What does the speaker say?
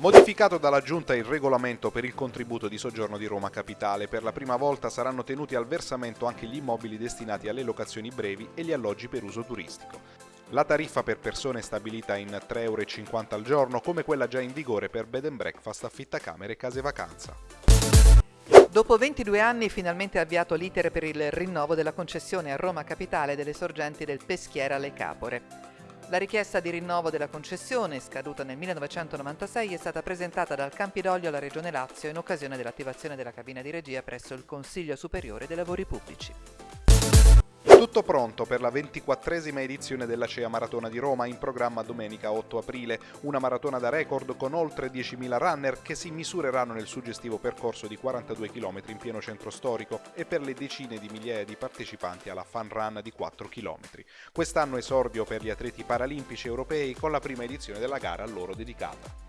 Modificato dalla Giunta il regolamento per il contributo di soggiorno di Roma Capitale, per la prima volta saranno tenuti al versamento anche gli immobili destinati alle locazioni brevi e gli alloggi per uso turistico. La tariffa per persone è stabilita in 3,50 euro al giorno, come quella già in vigore per bed and breakfast, affittacamere e case vacanza. Dopo 22 anni finalmente avviato l'iter per il rinnovo della concessione a Roma Capitale delle sorgenti del Peschiera Le Capore. La richiesta di rinnovo della concessione, scaduta nel 1996, è stata presentata dal Campidoglio alla Regione Lazio in occasione dell'attivazione della cabina di regia presso il Consiglio Superiore dei Lavori Pubblici. Tutto pronto per la ventiquattresima edizione della CEA Maratona di Roma in programma domenica 8 aprile, una maratona da record con oltre 10.000 runner che si misureranno nel suggestivo percorso di 42 km in pieno centro storico e per le decine di migliaia di partecipanti alla fun run di 4 km. Quest'anno esordio per gli atleti paralimpici europei con la prima edizione della gara a loro dedicata.